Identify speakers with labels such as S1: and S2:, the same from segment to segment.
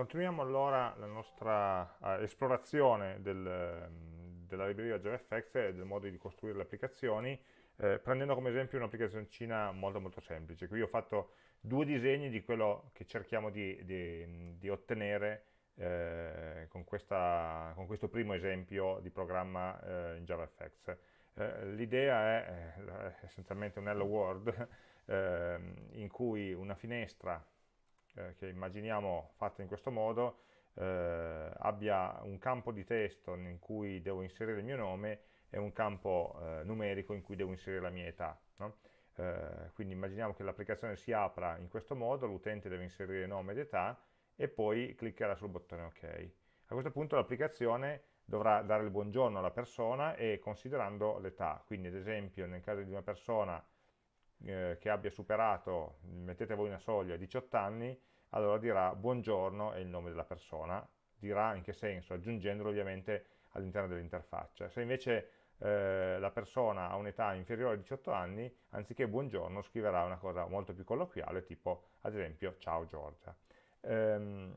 S1: Continuiamo allora la nostra uh, esplorazione del, um, della libreria JavaFX e del modo di costruire le applicazioni, eh, prendendo come esempio un'applicazioncina molto molto semplice. Qui ho fatto due disegni di quello che cerchiamo di, di, di ottenere eh, con, questa, con, questo primo esempio di programma eh, in JavaFX. Eh, l'idea è eh, essenzialmente un hello world ehm, in cui una finestra eh, che immaginiamo fatta in questo modo eh, abbia un campo di testo in cui devo inserire il mio nome e un campo eh, numerico in cui devo inserire la mia età. No? Eh, quindi immaginiamo che l'applicazione si apra in questo modo, l'utente deve inserire nome ed età e poi cliccherà sul bottone ok. A questo punto l'applicazione dovrà dare il buongiorno alla persona e considerando l'età, quindi ad esempio nel caso di una persona eh, che abbia superato, mettete voi una soglia, 18 anni, allora dirà buongiorno è il nome della persona, dirà in che senso, aggiungendolo ovviamente all'interno dell'interfaccia. Se invece eh, la persona ha un'età inferiore a 18 anni, anziché buongiorno scriverà una cosa molto più colloquiale, tipo ad esempio ciao Giorgia. Ehm,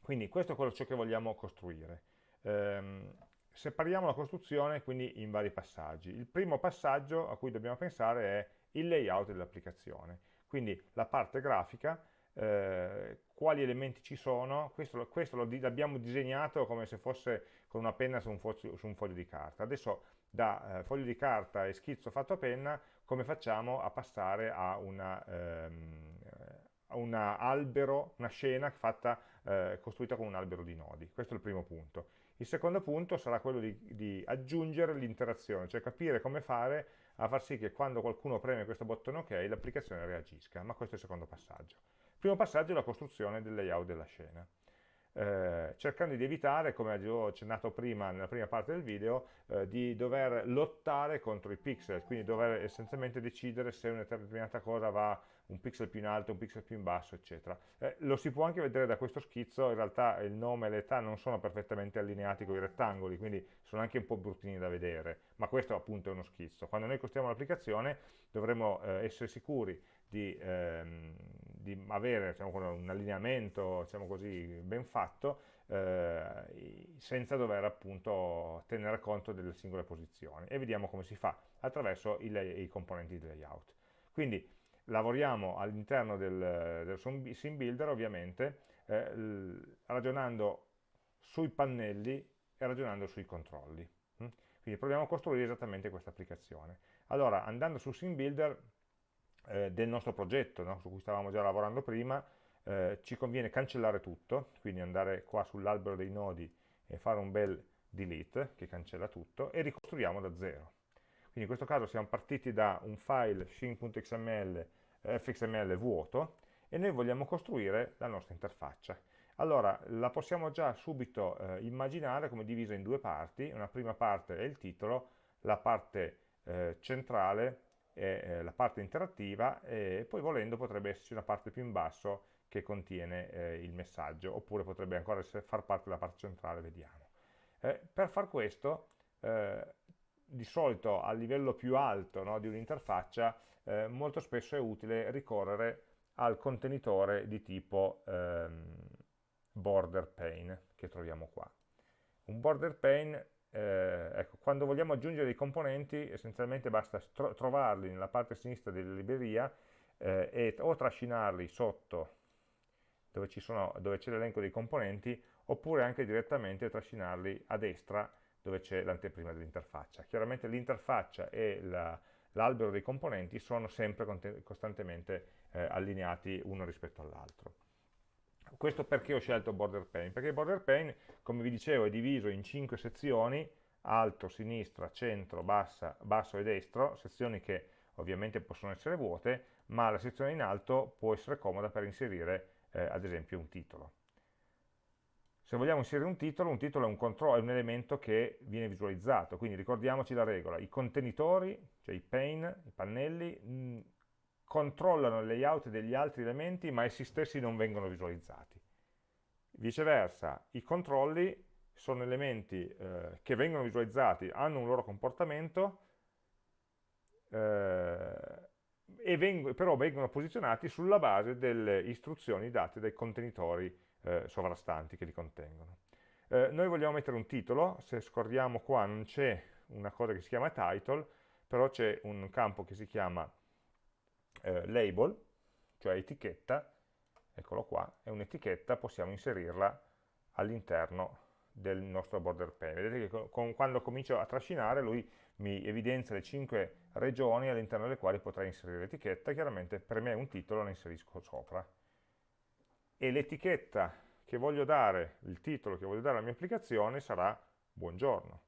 S1: quindi questo è quello ciò che vogliamo costruire. Ehm, separiamo la costruzione quindi in vari passaggi. Il primo passaggio a cui dobbiamo pensare è il layout dell'applicazione, quindi la parte grafica, eh, quali elementi ci sono, questo, questo l'abbiamo disegnato come se fosse con una penna su un, foglio, su un foglio di carta. Adesso da eh, foglio di carta e schizzo fatto a penna, come facciamo a passare a una, ehm, albero, una scena fatta, eh, costruita con un albero di nodi. Questo è il primo punto. Il secondo punto sarà quello di, di aggiungere l'interazione, cioè capire come fare a far sì che quando qualcuno preme questo bottone ok l'applicazione reagisca, ma questo è il secondo passaggio. Il primo passaggio è la costruzione del layout della scena eh, cercando di evitare, come ho accennato prima nella prima parte del video, eh, di dover lottare contro i pixel, quindi dover essenzialmente decidere se una determinata cosa va un pixel più in alto, un pixel più in basso, eccetera. Eh, lo si può anche vedere da questo schizzo, in realtà il nome e l'età non sono perfettamente allineati con i rettangoli, quindi sono anche un po' bruttini da vedere, ma questo appunto è uno schizzo. Quando noi costruiamo l'applicazione dovremo eh, essere sicuri di, ehm, di avere diciamo, un allineamento diciamo così, ben fatto eh, senza dover appunto tenere conto delle singole posizioni e vediamo come si fa attraverso i, i componenti di layout. Quindi lavoriamo all'interno del, del sim builder ovviamente eh, ragionando sui pannelli e ragionando sui controlli. Mm? Quindi proviamo a costruire esattamente questa applicazione. Allora, andando su sim builder eh, del nostro progetto, no? su cui stavamo già lavorando prima, eh, ci conviene cancellare tutto, quindi andare qua sull'albero dei nodi e fare un bel delete che cancella tutto e ricostruiamo da zero. Quindi in questo caso siamo partiti da un file shin.xml eh, fxml vuoto e noi vogliamo costruire la nostra interfaccia. Allora, la possiamo già subito eh, immaginare come divisa in due parti, una prima parte è il titolo, la parte eh, centrale eh, la parte interattiva e poi volendo potrebbe esserci una parte più in basso che contiene eh, il messaggio oppure potrebbe ancora essere, far parte della parte centrale, vediamo. Eh, per far questo eh, di solito a livello più alto no, di un'interfaccia eh, molto spesso è utile ricorrere al contenitore di tipo ehm, border pane che troviamo qua. Un border pane eh, ecco, quando vogliamo aggiungere dei componenti essenzialmente basta tro trovarli nella parte sinistra della libreria eh, e o trascinarli sotto dove c'è l'elenco dei componenti oppure anche direttamente trascinarli a destra dove c'è l'anteprima dell'interfaccia. Chiaramente l'interfaccia e l'albero dei componenti sono sempre costantemente eh, allineati uno rispetto all'altro. Questo perché ho scelto border pane? Perché il border pane, come vi dicevo, è diviso in cinque sezioni, alto, sinistra, centro, bassa, basso e destro, sezioni che ovviamente possono essere vuote, ma la sezione in alto può essere comoda per inserire eh, ad esempio un titolo. Se vogliamo inserire un titolo, un titolo è un, è un, elemento che viene visualizzato, quindi ricordiamoci la regola, i contenitori, cioè i pane, i pannelli, mh, controllano il layout degli altri elementi ma essi stessi non vengono visualizzati. Viceversa, i controlli sono elementi eh, che vengono visualizzati, hanno un loro comportamento eh, vengo, però vengono posizionati sulla base delle istruzioni date dai contenitori eh, sovrastanti che li contengono. Eh, noi vogliamo mettere un titolo, se scorriamo qua non c'è una cosa che si chiama title, però c'è un campo che si chiama eh, label, cioè etichetta, eccolo qua, è un'etichetta, possiamo inserirla all'interno del nostro border pane. Vedete che con, quando comincio a trascinare lui mi evidenzia le 5 regioni all'interno delle quali potrei inserire l'etichetta, chiaramente per me un titolo la inserisco sopra. E l'etichetta che voglio dare, il titolo che voglio dare alla mia applicazione sarà buongiorno.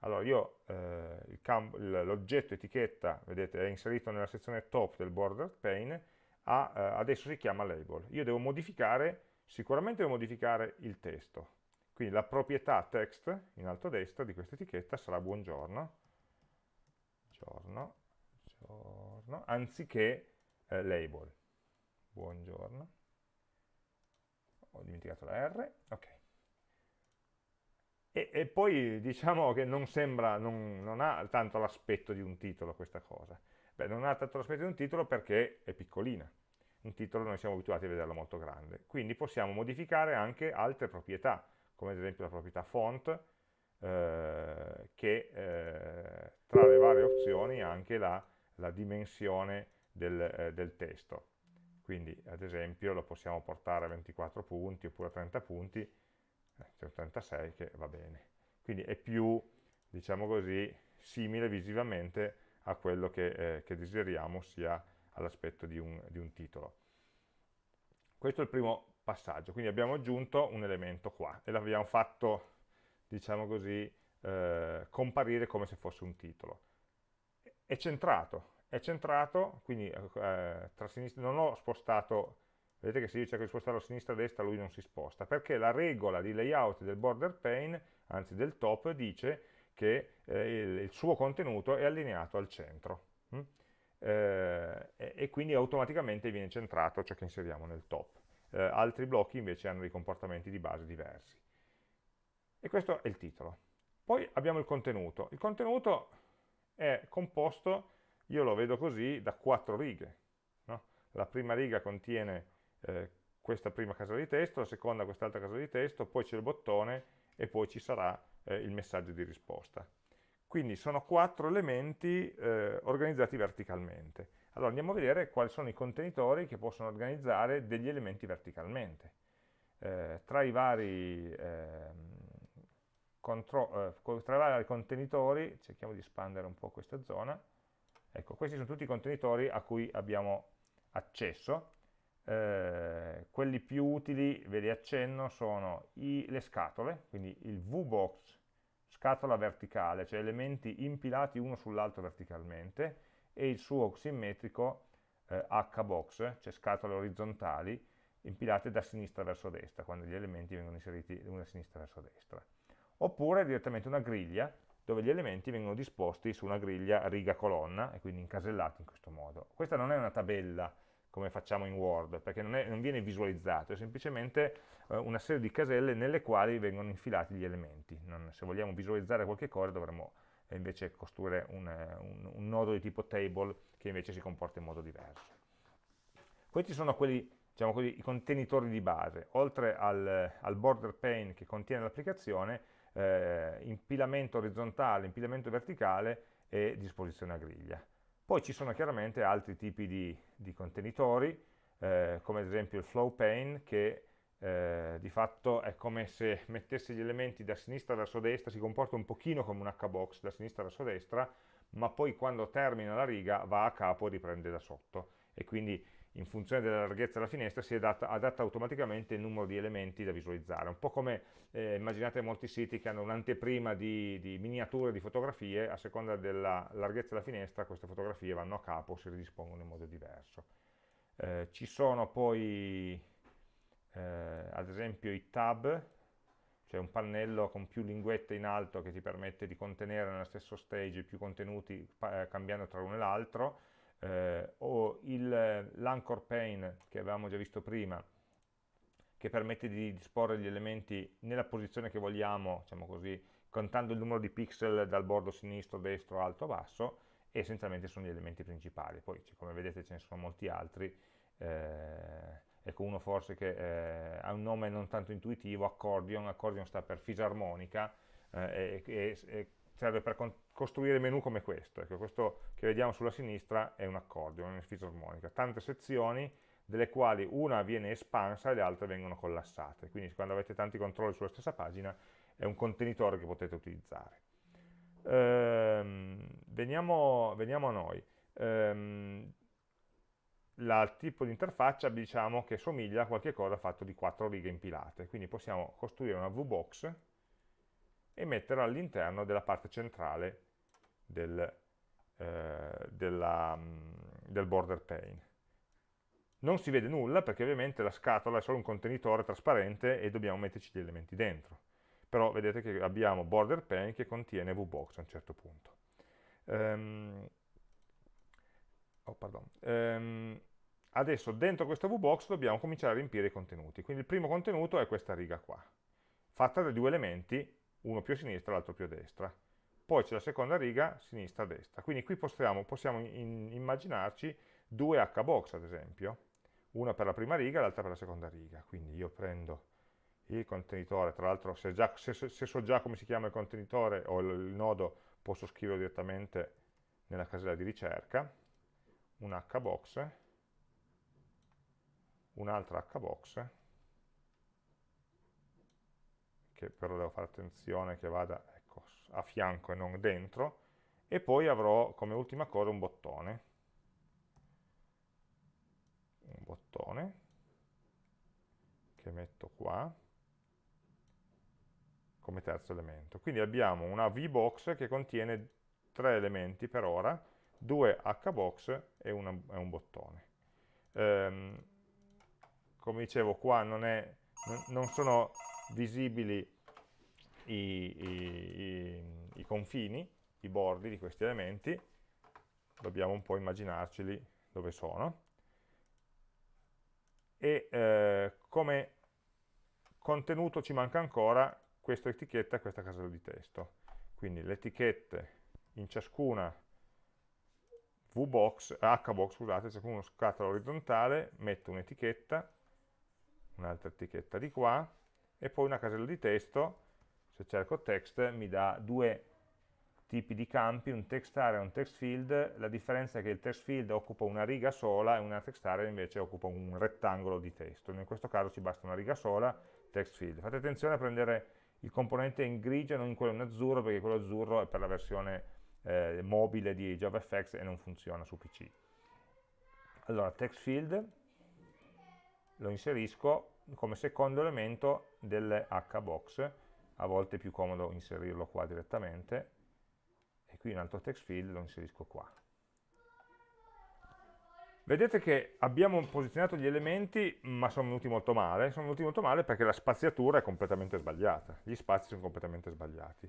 S1: Allora io eh, l'oggetto etichetta, vedete, è inserito nella sezione top del border pane, ha, eh, adesso si chiama label. Io devo modificare, sicuramente devo modificare il testo. Quindi la proprietà text in alto a destra di questa etichetta sarà buongiorno, giorno, giorno anziché eh, label. Buongiorno. Ho dimenticato la R, ok. E, e poi diciamo che non sembra, non, non ha tanto l'aspetto di un titolo questa cosa. Beh, non ha tanto l'aspetto di un titolo perché è piccolina. Un titolo noi siamo abituati a vederlo molto grande. Quindi possiamo modificare anche altre proprietà, come ad esempio la proprietà font, eh, che eh, tra le varie opzioni ha anche la, la dimensione del, eh, del, testo. Quindi ad esempio lo possiamo portare a 24 punti oppure a 30 punti, c'è un 36 che va bene. Quindi è più, diciamo così, simile visivamente a quello che, eh, che desideriamo sia all'aspetto di, di un, titolo. Questo è il primo passaggio, quindi abbiamo aggiunto un elemento qua e l'abbiamo fatto, diciamo così, eh, comparire come se fosse un titolo. È centrato, è centrato, quindi eh, tra sinistra, non ho spostato vedete che se io cerco di spostarlo a sinistra e a destra lui non si sposta, perché la regola di layout del border pane, anzi del top, dice che eh, il, il, suo contenuto è allineato al centro hm? eh, e, e, quindi automaticamente viene centrato ciò che inseriamo nel top. Eh, altri blocchi invece hanno dei comportamenti di base diversi. E questo è il titolo. Poi abbiamo il contenuto. Il contenuto è composto, io lo vedo così, da quattro righe. No? La prima riga contiene eh, questa prima casella di testo, la seconda quest'altra casella di testo, poi c'è il bottone e poi ci sarà eh, il messaggio di risposta. Quindi sono quattro elementi eh, organizzati verticalmente. Allora andiamo a vedere quali sono i contenitori che possono organizzare degli elementi verticalmente. Eh, tra, i vari, ehm, eh, tra i vari contenitori, cerchiamo di espandere un po' questa zona, ecco, questi sono tutti i contenitori a cui abbiamo accesso, eh, quelli più utili, ve li accenno, sono i, le scatole, quindi il VBox, scatola verticale, cioè elementi impilati uno sull'altro verticalmente, e il suo simmetrico eh, HBox, cioè scatole orizzontali, impilate da sinistra verso destra, quando gli elementi vengono inseriti da sinistra verso destra. Oppure direttamente una griglia, dove gli elementi vengono disposti su una griglia riga-colonna, e quindi incasellati in questo modo. Questa non è una tabella, come facciamo in Word, perché non, è, non viene visualizzato, è semplicemente eh, una serie di caselle nelle quali vengono infilati gli elementi. Non, se vogliamo visualizzare qualche cosa dovremmo eh, invece costruire un, un, un, nodo di tipo table che invece si comporta in modo diverso. Questi sono quelli, diciamo così, i contenitori di base, oltre al, al border pane che contiene l'applicazione, eh, impilamento orizzontale, impilamento verticale e disposizione a griglia. Poi ci sono chiaramente altri tipi di, di contenitori, eh, come ad esempio il flow pane, che eh, di fatto è come se mettesse gli elementi da sinistra verso destra, si comporta un pochino come un H-box da sinistra verso destra, ma poi quando termina la riga va a capo e riprende da sotto. E quindi in funzione della larghezza della finestra si adatta, adatta automaticamente il numero di elementi da visualizzare, un po' come eh, immaginate molti siti che hanno un'anteprima di, di, miniature di fotografie, a seconda della larghezza della finestra queste fotografie vanno a capo, si ridispongono in modo diverso. Eh, ci sono poi eh, ad esempio i tab, cioè un pannello con più linguette in alto che ti permette di contenere nello stesso stage più contenuti eh, cambiando tra uno e l'altro, eh, o l'anchor pane che avevamo già visto prima, che permette di disporre gli elementi nella posizione che vogliamo, diciamo così, contando il numero di pixel dal bordo sinistro, destro, alto, basso, e essenzialmente sono gli elementi principali. Poi, come vedete, ce ne sono molti altri. Eh, ecco uno forse che eh, ha un nome non tanto intuitivo, accordion, accordion sta per fisarmonica eh, e, e, serve per costruire menu come questo. Ecco, questo che vediamo sulla sinistra è un accordion, una fisarmonica. Tante sezioni delle quali una viene espansa e le altre vengono collassate. Quindi quando avete tanti controlli sulla stessa pagina è un contenitore che potete utilizzare. Ehm, veniamo, veniamo, a noi. Ehm, il tipo di interfaccia diciamo che somiglia a qualche cosa fatto di quattro righe impilate, quindi possiamo costruire una VBox e metterla all'interno della parte centrale del, eh, della, del border pane. Non si vede nulla perché ovviamente la scatola è solo un contenitore trasparente e dobbiamo metterci gli elementi dentro. Però vedete che abbiamo border pane che contiene VBox a un certo punto. Um, oh, um, adesso dentro questo VBox dobbiamo cominciare a riempire i contenuti. Quindi il primo contenuto è questa riga qua, fatta da due elementi, uno più a sinistra l'altro più a destra. Poi c'è la seconda riga, sinistra-destra. Quindi qui possiamo, possiamo in, immaginarci due hbox ad esempio, una per la prima riga e l'altra per la seconda riga. Quindi io prendo il contenitore, tra l'altro se, se, se, so già come si chiama il contenitore o il, il nodo posso scriverlo direttamente nella casella di ricerca, un hbox, un'altra hbox, che però devo fare attenzione che vada ecco, a fianco e non dentro, e poi avrò come ultima cosa un bottone, un bottone che metto qua come terzo elemento. Quindi abbiamo una VBox che contiene tre elementi per ora, due HBox e, una, un bottone. Ehm, come dicevo qua non, è, non sono visibili i, i, i, confini, i bordi di questi elementi, dobbiamo un po' immaginarceli dove sono e eh, come contenuto ci manca ancora questa etichetta e questa casella di testo. Quindi le etichette in ciascuna VBox, HBox, scusate, ciascuno scatola orizzontale, metto un'etichetta, un'altra etichetta di qua, e poi una casella di testo, se cerco text mi dà due tipi di campi, un text area e un text field, la differenza è che il text field occupa una riga sola e una text area invece occupa un rettangolo di testo, in questo caso ci basta una riga sola, text field. Fate attenzione a prendere il componente in grigio e non in quello in azzurro, perché quello azzurro è per la versione eh, mobile di JavaFX e non funziona su PC. Allora, text field lo inserisco come secondo elemento delle hbox, a volte è più comodo inserirlo qua direttamente, e qui un altro text field lo inserisco qua. Vedete che abbiamo posizionato gli elementi, ma sono venuti molto male. Sono venuti molto male perché la spaziatura è completamente sbagliata. Gli spazi sono completamente sbagliati.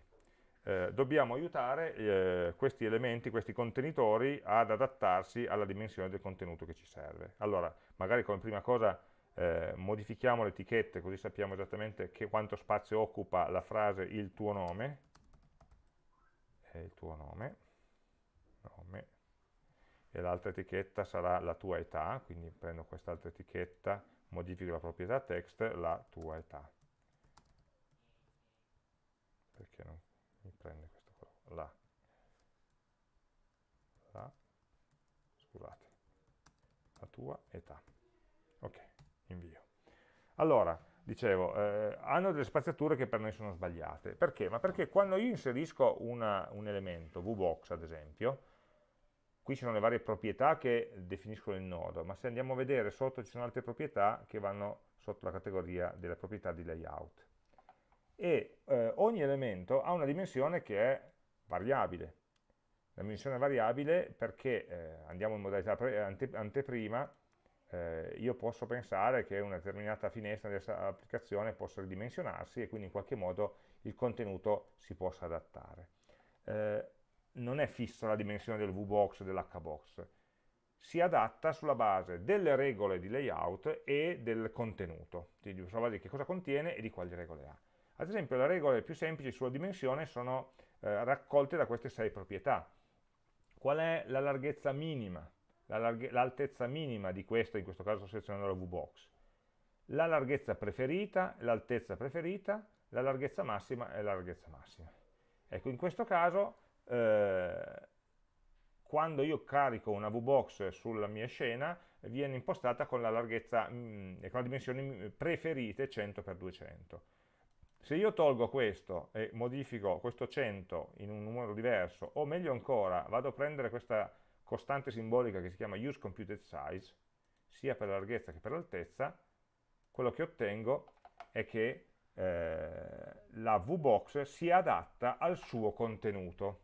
S1: Eh, dobbiamo aiutare eh, questi elementi, questi contenitori, ad adattarsi alla dimensione del contenuto che ci serve. Allora, magari come prima cosa eh, modifichiamo le etichette, così sappiamo esattamente che, quanto spazio occupa la frase il tuo nome, il tuo nome, nome e l'altra etichetta sarà la tua età, quindi prendo quest'altra etichetta, modifico la proprietà text, la tua età. Perché non mi prende questo qua? La. La. Scusate. La tua età. Invio. Allora, dicevo, eh, hanno delle spaziature che per noi sono sbagliate. Perché? Ma perché quando io inserisco una, un elemento, VBox ad esempio, qui ci sono le varie proprietà che definiscono il nodo, ma se andiamo a vedere sotto ci sono altre proprietà che vanno sotto la categoria delle proprietà di layout. E eh, ogni elemento ha una dimensione che è variabile. La dimensione variabile perché, eh, andiamo in modalità ante anteprima, eh, io posso pensare che una determinata finestra dell'applicazione possa ridimensionarsi e quindi in qualche modo il contenuto si possa adattare. Eh, non è fissa la dimensione del VBox e dell'HBox, si adatta sulla base delle regole di layout e del contenuto, quindi sulla base di che cosa contiene e di quali regole ha. Ad esempio le regole più semplici sulla dimensione sono eh, raccolte da queste sei proprietà. qual è la larghezza minima, l'altezza la minima di questo, in questo caso sto selezionando la VBox, la larghezza preferita, l'altezza preferita, la larghezza massima e la larghezza massima. Ecco, in questo caso, eh, quando io carico una VBox sulla mia scena, viene impostata con la larghezza mh, e con le dimensioni preferite 100x200. Se io tolgo questo e modifico questo 100 in un numero diverso, o meglio ancora, vado a prendere questa costante simbolica che si chiama useComputed_size, sia per la larghezza che per l'altezza, quello che ottengo è che eh, la VBox si adatta al suo contenuto.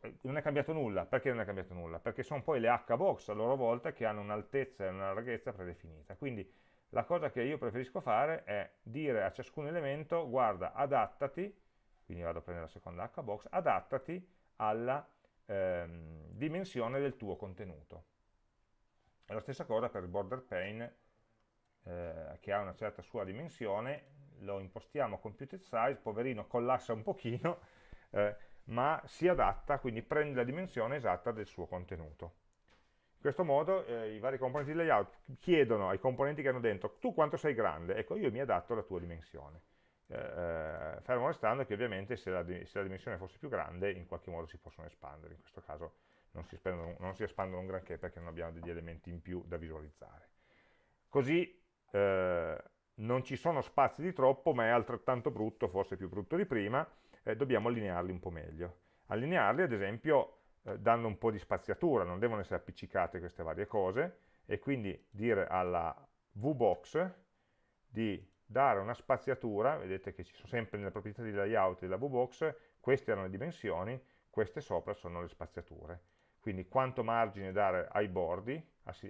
S1: Eh, non è cambiato nulla. Perché non è cambiato nulla? Perché sono poi le HBox a loro volta che hanno un'altezza e una larghezza predefinita. Quindi la cosa che io preferisco fare è dire a ciascun elemento, guarda, adattati, quindi vado a prendere la seconda HBox, adattati alla ehm, dimensione del tuo contenuto. È la stessa cosa per il border pane eh, che ha una certa sua dimensione, lo impostiamo a computed size, poverino collassa un pochino, eh, ma si adatta, quindi prende la dimensione esatta del suo contenuto. In questo modo eh, i vari componenti di layout chiedono ai componenti che hanno dentro, tu quanto sei grande? Ecco, io mi adatto alla tua dimensione. Eh, eh fermo restando che ovviamente se la, se la, dimensione fosse più grande, in qualche modo si possono espandere. In questo caso non si, espandono, non si espandono un granché perché non abbiamo degli elementi in più da visualizzare. Così eh, non ci sono spazi di troppo, ma è altrettanto brutto, forse più brutto di prima, eh, dobbiamo allinearli un po' meglio. Allinearli, ad esempio, eh, dando un po' di spaziatura, non devono essere appiccicate queste varie cose, e quindi dire alla VBox di dare una spaziatura, vedete che ci sono sempre nelle proprietà di layout della VBox, queste erano le dimensioni, queste sopra sono le spaziature. Quindi quanto margine dare ai bordi,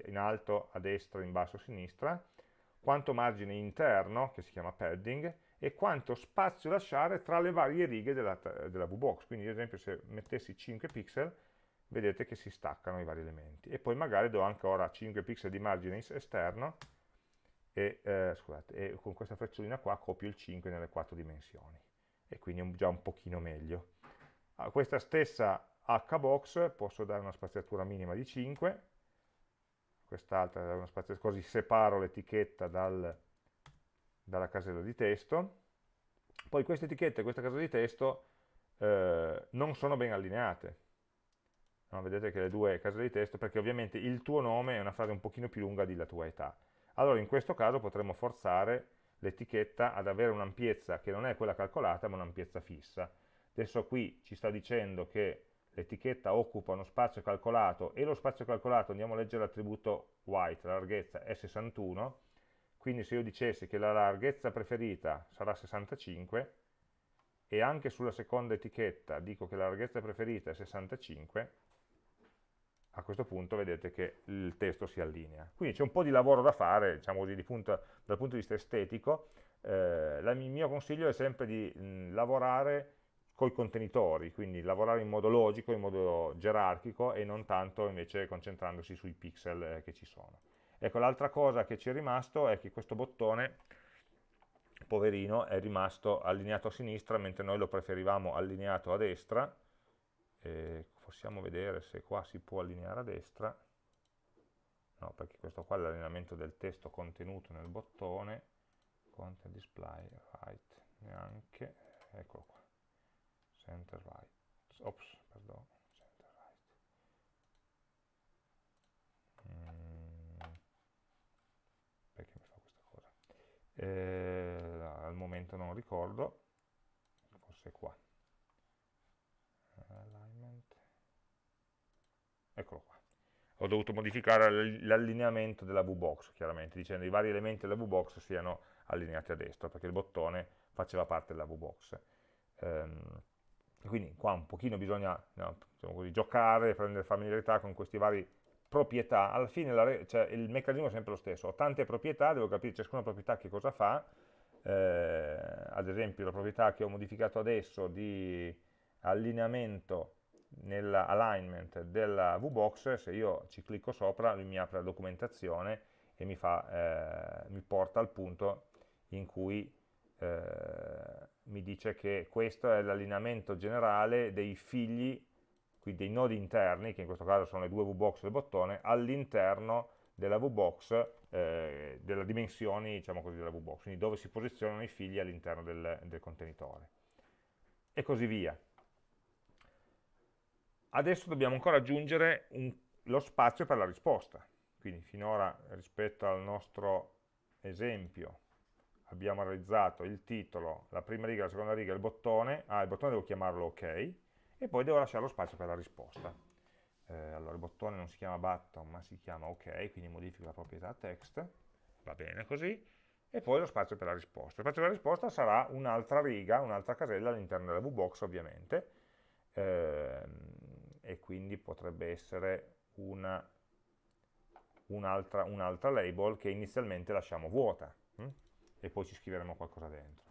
S1: in alto, a destra, in basso, a sinistra, quanto margine interno, che si chiama padding, e quanto spazio lasciare tra le varie righe della, della VBox. Quindi ad esempio se mettessi 5 pixel, vedete che si staccano i vari elementi. E poi magari do anche ora 5 pixel di margine esterno, e, eh, scusate, e con questa frecciolina qua copio il 5 nelle quattro dimensioni. E quindi è già un pochino meglio. A questa stessa hbox posso dare una spaziatura minima di 5, quest'altra una spaziatura, così separo l'etichetta dal, dalla casella di testo. Poi queste etichette e questa casella di testo eh, non sono ben allineate. No, vedete che le due caselle di testo, perché ovviamente il tuo nome è una frase un pochino più lunga della tua età. Allora in questo caso potremmo forzare l'etichetta ad avere un'ampiezza che non è quella calcolata, ma un'ampiezza fissa. Adesso qui ci sta dicendo che l'etichetta occupa uno spazio calcolato e lo spazio calcolato, andiamo a leggere l'attributo white, la larghezza è 61, quindi se io dicessi che la larghezza preferita sarà 65 e anche sulla seconda etichetta dico che la larghezza preferita è 65, a questo punto vedete che il testo si allinea. Quindi c'è un po' di lavoro da fare, diciamo così, di punto, dal punto di vista estetico. Eh, il mio consiglio è sempre di mh, lavorare coi contenitori, quindi lavorare in modo logico, in modo gerarchico e non tanto invece concentrandosi sui pixel eh, che ci sono. Ecco, l'altra cosa che ci è rimasto è che questo bottone, poverino, è rimasto allineato a sinistra mentre noi lo preferivamo allineato a destra. E possiamo vedere se qua si può allineare a destra. No, perché questo qua è l'allineamento del testo contenuto nel bottone. Content display, right, neanche, eccolo qua center right, ops, perdono, center right. Mm, perché mi fa questa cosa? Eh, al momento non ricordo, forse qua. Eccolo qua. Ho dovuto modificare l'allineamento della VBox, chiaramente, dicendo che i vari elementi della VBox siano allineati a destra, perché il bottone faceva parte della VBox. Um, quindi qua un pochino bisogna no, diciamo così, giocare, prendere familiarità con queste varie proprietà, alla fine cioè, il meccanismo è sempre lo stesso, ho tante proprietà, devo capire ciascuna proprietà che cosa fa, eh, ad esempio la proprietà che ho modificato adesso di allineamento nell'alignment della VBox, se io ci clicco sopra lui mi apre la documentazione e mi, fa, eh, mi porta al punto in cui eh, mi dice che questo è l'allineamento generale dei figli quindi dei nodi interni, che in questo caso sono le due VBox del bottone, all'interno della VBox, eh, delle dimensioni diciamo così, della VBox, quindi dove si posizionano i figli all'interno del, del contenitore. E così via. Adesso dobbiamo ancora aggiungere un, lo spazio per la risposta. Quindi finora rispetto al nostro esempio abbiamo realizzato il titolo, la prima riga, la seconda riga, il bottone, ah il bottone devo chiamarlo ok, e poi devo lasciare lo spazio per la risposta. Eh, allora il bottone non si chiama button ma si chiama ok, quindi modifico la proprietà text, va bene così, e poi lo spazio per la risposta. Lo spazio per la risposta sarà un'altra riga, un'altra casella all'interno della VBox ovviamente, eh, quindi potrebbe essere un'altra un un label che inizialmente lasciamo vuota. Hm? e poi ci scriveremo qualcosa dentro.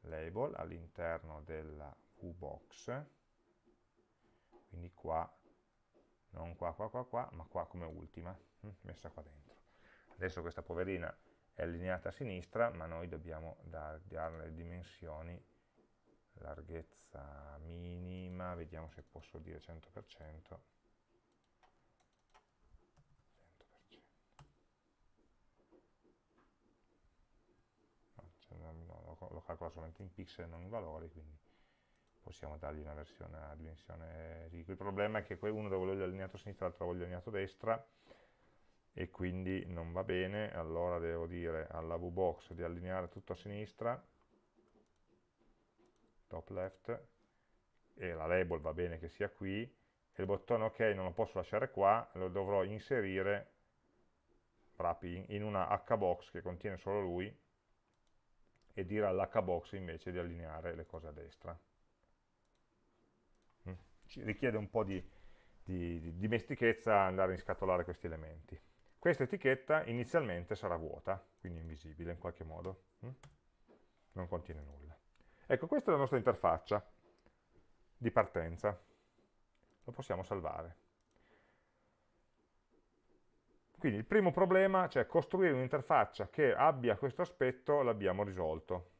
S1: Label all'interno della VBox, quindi qua, non qua, qua, qua, qua, ma qua come ultima, hm, messa qua dentro. Adesso questa poverina è allineata a sinistra, ma noi dobbiamo darle le dimensioni, larghezza minima, vediamo se posso dire 100%, lo calcola solamente in pixel non in valori, quindi possiamo dargli una versione a dimensione. Il problema è che uno lo voglio allineato a sinistra, l'altro lo voglio allineato a destra, e quindi non va bene, allora devo dire alla VBox di allineare tutto a sinistra, top left, e la label va bene che sia qui, e il bottone ok non lo posso lasciare qua, lo dovrò inserire in una hbox che contiene solo lui, e dire all'hbox invece di allineare le cose a destra. Mm. Ci richiede un po' di, di, di dimestichezza andare a inscatolare questi elementi. Questa etichetta inizialmente sarà vuota, quindi invisibile in qualche modo, mm. non contiene nulla. Ecco, questa è la nostra interfaccia di partenza. Lo possiamo salvare. Quindi il primo problema, cioè costruire un'interfaccia che abbia questo aspetto, l'abbiamo risolto.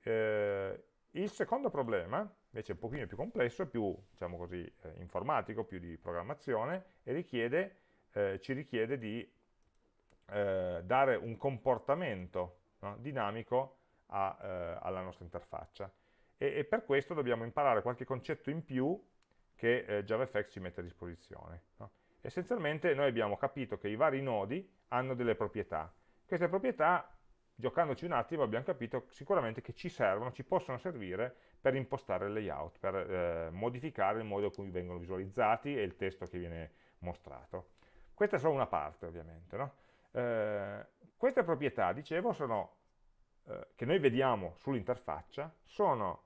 S1: Eh, il secondo problema, invece è un pochino più complesso, più diciamo così, eh, informatico, più di programmazione, e richiede, eh, ci richiede di eh, dare un comportamento no, dinamico a, eh, alla nostra interfaccia. E, e, per questo dobbiamo imparare qualche concetto in più che eh, JavaFX ci mette a disposizione. No? Essenzialmente noi abbiamo capito che i vari nodi hanno delle proprietà. Queste proprietà, giocandoci un attimo, abbiamo capito sicuramente che ci servono, ci possono servire per impostare il layout, per eh, modificare il modo in cui vengono visualizzati e il testo che viene mostrato. Questa è solo una parte, ovviamente. No? Eh, queste proprietà, dicevo, sono, eh, che noi vediamo sull'interfaccia, sono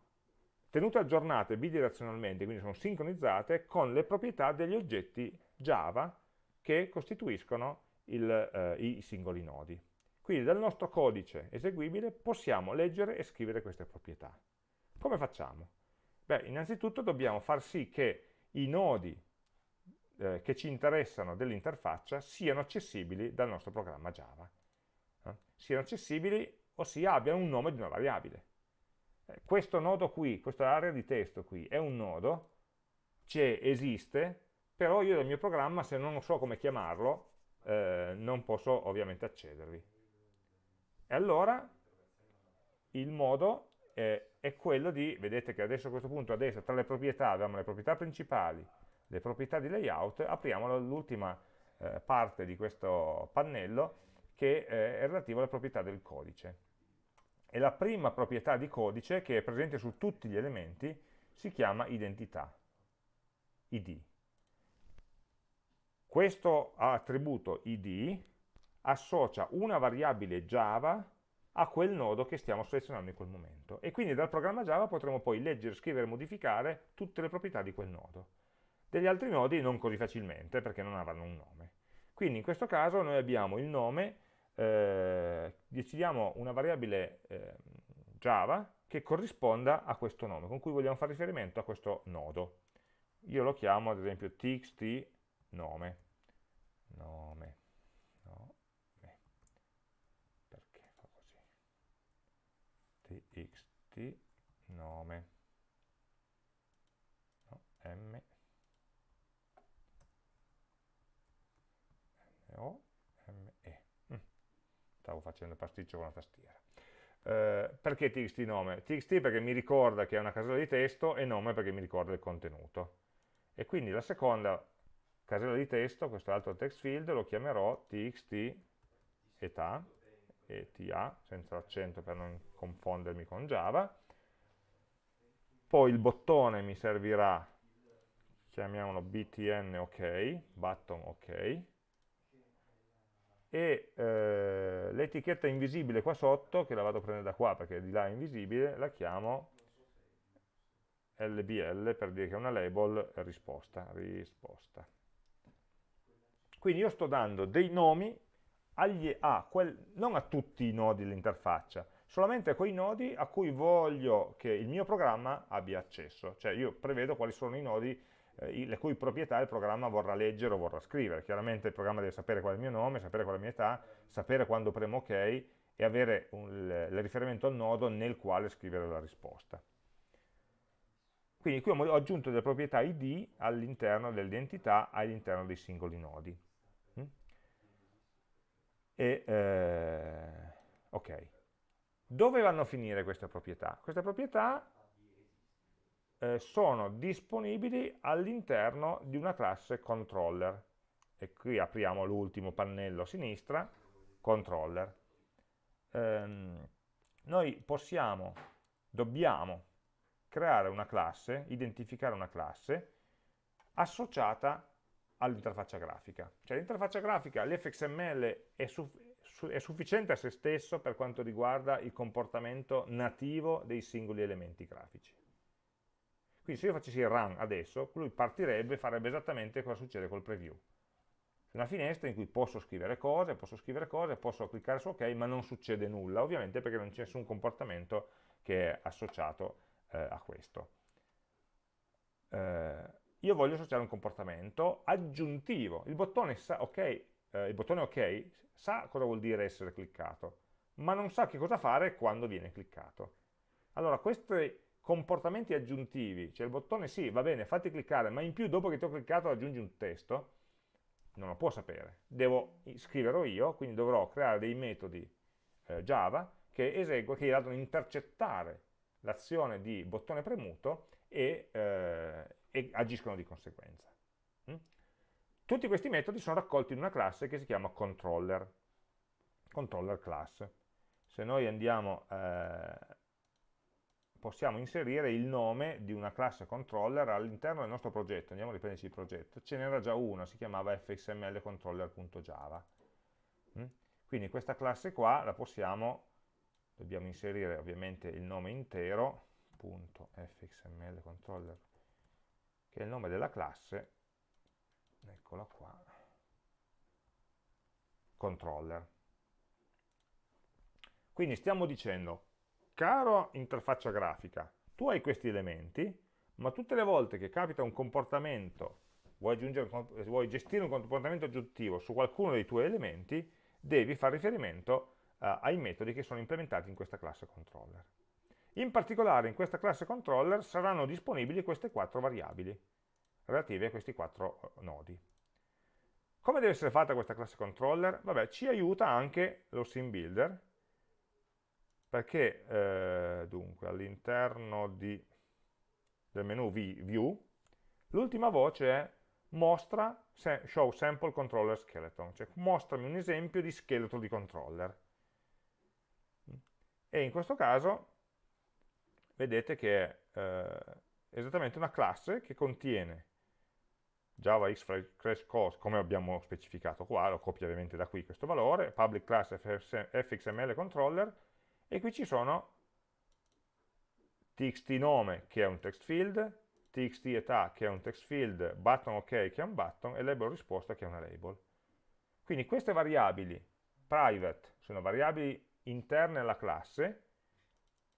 S1: tenute aggiornate bidirezionalmente, quindi sono sincronizzate con le proprietà degli oggetti Java che costituiscono il, eh, i singoli nodi. Quindi dal nostro codice eseguibile possiamo leggere e scrivere queste proprietà. Come facciamo? Beh, innanzitutto dobbiamo far sì che i nodi eh, che ci interessano dell'interfaccia siano accessibili dal nostro programma Java. Eh? Siano accessibili, ossia abbiano un nome di una variabile. Eh, questo nodo qui, questa area di testo qui, è un nodo, esiste, però io del mio programma, se non so come chiamarlo, eh, non posso ovviamente accedervi. E allora il modo è, è, quello di, vedete che adesso a questo punto a tra le proprietà abbiamo le proprietà principali, le proprietà di layout, apriamo l'ultima eh, parte di questo pannello che eh, è relativa alle proprietà del codice. E la prima proprietà di codice che è presente su tutti gli elementi si chiama identità, id. Questo attributo id associa una variabile Java a quel nodo che stiamo selezionando in quel momento e quindi dal programma Java potremo poi leggere, scrivere e modificare tutte le proprietà di quel nodo. Degli altri nodi non così facilmente perché non avranno un nome. Quindi in questo caso noi abbiamo il nome, eh, decidiamo una variabile eh, Java che corrisponda a questo nome, con cui vogliamo fare riferimento a questo nodo. Io lo chiamo ad esempio txt nome, nome, nome, perché fa così, txt nome, M, O, M, E. Mm. Stavo facendo pasticcio con la tastiera. Eh, perché txt nome? txt perché mi ricorda che è una casella di testo e nome perché mi ricorda il contenuto. E quindi la seconda casella di testo, questo altro text field, lo chiamerò txt età, eta, senza l'accento per non confondermi con Java. Poi il bottone mi servirà, chiamiamolo btn ok, button ok, e eh, l'etichetta invisibile qua sotto, che la vado a prendere da qua perché di là è invisibile, la chiamo LBL per dire che è una label risposta, risposta. Quindi io sto dando dei nomi agli, a quel, non a tutti i nodi dell'interfaccia, solamente a quei nodi a cui voglio che il mio programma abbia accesso. Cioè io prevedo quali sono i nodi eh, le cui proprietà il programma vorrà leggere o vorrà scrivere. Chiaramente il programma deve sapere qual è il mio nome, sapere qual è la mia età, sapere quando premo ok e avere un, il riferimento al nodo nel quale scrivere la risposta. Quindi qui ho aggiunto delle proprietà id all'interno dell'identità all'interno dei singoli nodi. Mm? E, eh, ok. Dove vanno a finire queste proprietà? Queste proprietà eh, sono disponibili all'interno di una classe controller. E qui apriamo l'ultimo pannello a sinistra, controller. Ehm, noi possiamo, dobbiamo creare una classe, identificare una classe associata all'interfaccia grafica. Cioè l'interfaccia grafica, l'fxml è, su, su, è sufficiente a se stesso per quanto riguarda il comportamento nativo dei singoli elementi grafici. Quindi se io facessi il run adesso, lui partirebbe e farebbe esattamente cosa succede col preview. Una finestra in cui posso scrivere cose, posso scrivere cose, posso cliccare su ok, ma non succede nulla, ovviamente perché non c'è nessun comportamento che è associato eh, a questo. Eh, io voglio associare un comportamento aggiuntivo. Il bottone, sa, okay, eh, il bottone ok sa cosa vuol dire essere cliccato, ma non sa che cosa fare quando viene cliccato. Allora, queste comportamenti aggiuntivi, cioè il bottone sì, va bene, fatti cliccare, ma in più dopo che ti ho cliccato aggiungi un testo, non lo può sapere, devo scriverlo io, quindi dovrò creare dei metodi eh, Java che eseguono, che in realtà intercettare l'azione di bottone premuto e, eh, e, agiscono di conseguenza. Mm? Tutti questi metodi sono raccolti in una classe che si chiama controller, controller class. Se noi andiamo eh, possiamo inserire il nome di una classe controller all'interno del nostro progetto, andiamo a riprenderci il progetto, ce n'era già una, si chiamava fxmlcontroller.java. Mm? Quindi questa classe qua la possiamo, dobbiamo inserire ovviamente il nome intero, punto fxmlcontroller, che è il nome della classe, eccola qua, controller. Quindi stiamo dicendo caro interfaccia grafica, tu hai questi elementi, ma tutte le volte che capita un comportamento, vuoi, vuoi gestire un comportamento aggiuntivo su qualcuno dei tuoi elementi, devi fare riferimento uh, ai metodi che sono implementati in questa classe controller. In particolare in questa classe controller saranno disponibili queste quattro variabili relative a questi quattro eh, nodi. Come deve essere fatta questa classe controller? Vabbè, ci aiuta anche lo sim builder, perché eh, dunque all'interno del menu View l'ultima voce è mostra show sample controller skeleton, cioè mostrami un esempio di scheletro di controller. E in questo caso vedete che è eh, esattamente una classe che contiene Java X Crash Course, come abbiamo specificato qua, lo copio ovviamente da qui questo valore, public class fxml controller, e qui ci sono txt nome che è un text field, txt età che è un text field, button ok che è un button e label risposta che è una label. Quindi queste variabili private sono variabili interne alla classe,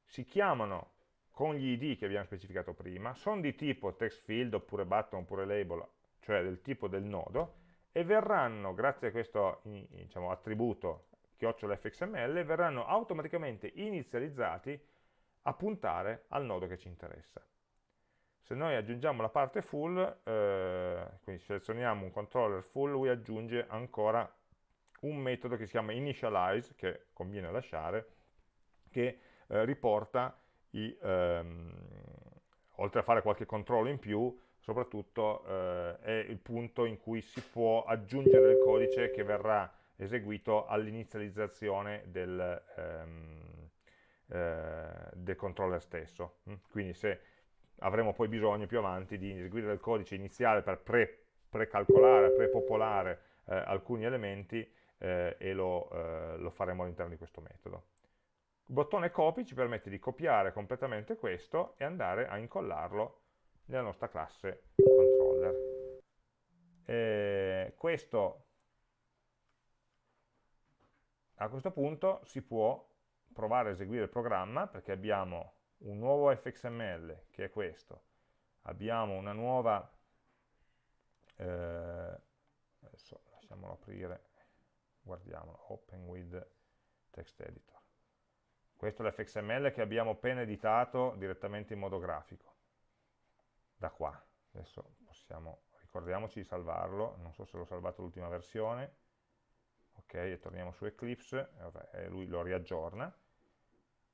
S1: si chiamano con gli id che abbiamo specificato prima, sono di tipo text field oppure button oppure label, cioè del tipo del nodo, e verranno, grazie a questo diciamo, attributo chiocciolafxml verranno automaticamente inizializzati a puntare al nodo che ci interessa. se noi aggiungiamo la parte full, eh, quindi selezioniamo un controller full, lui aggiunge ancora un metodo che si chiama initialize, che conviene lasciare, che eh, riporta i, ehm, oltre a fare qualche controllo in più, soprattutto eh, è il punto in cui si può aggiungere il codice che verrà eseguito all'inizializzazione del, ehm, eh, del, controller stesso. Mm? Quindi se avremo poi bisogno più avanti di eseguire il codice iniziale per pre-calcolare, pre prepopolare eh, alcuni elementi eh, e lo, eh, lo faremo all'interno di questo metodo. Il bottone copy ci permette di copiare completamente questo e andare a incollarlo nella nostra classe controller. E questo, a questo punto si può provare a eseguire il programma perché abbiamo un nuovo fxml che è questo, abbiamo una nuova, eh, adesso lasciamolo aprire, guardiamolo, open with text editor. Questo è l'fxml che abbiamo appena editato direttamente in modo grafico, da qua. Adesso possiamo, ricordiamoci di salvarlo, non so se l'ho salvato l'ultima versione, ok, e torniamo su Eclipse, e lui lo riaggiorna.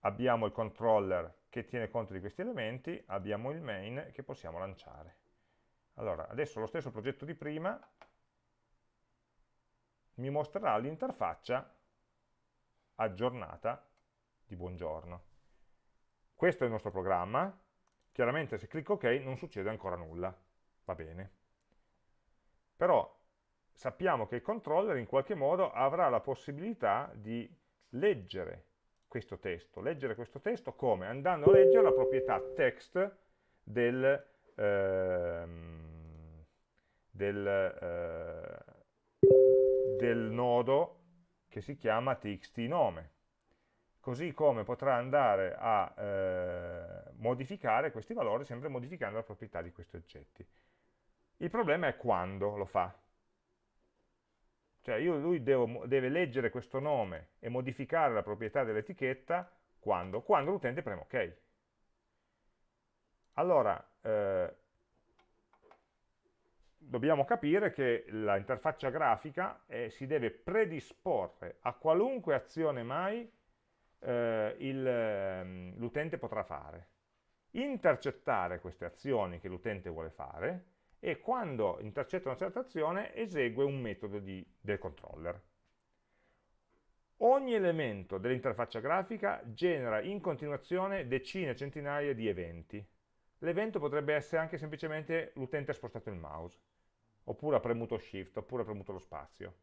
S1: Abbiamo il controller che tiene conto di questi elementi, abbiamo il main che possiamo lanciare. Allora, adesso lo stesso progetto di prima mi mostrerà l'interfaccia aggiornata di buongiorno. Questo è il nostro programma, chiaramente se clicco ok non succede ancora nulla, va bene. Però sappiamo che il controller in qualche modo avrà la possibilità di leggere questo testo. Leggere questo testo come? Andando a leggere la proprietà text del, ehm, del, eh, del nodo che si chiama txt nome così come potrà andare a eh, modificare questi valori sempre modificando la proprietà di questi oggetti. Il problema è quando lo fa. Cioè io, lui devo, deve leggere questo nome e modificare la proprietà dell'etichetta quando? Quando l'utente preme ok. Allora, eh, dobbiamo capire che l'interfaccia grafica eh, si deve predisporre a qualunque azione mai eh, ehm, l'utente potrà fare. Intercettare queste azioni che l'utente vuole fare e quando intercetta una certa azione esegue un metodo di, del controller. Ogni elemento dell'interfaccia grafica genera in continuazione decine, centinaia di eventi. L'evento potrebbe essere anche semplicemente l'utente ha spostato il mouse, oppure ha premuto Shift, oppure ha premuto lo spazio.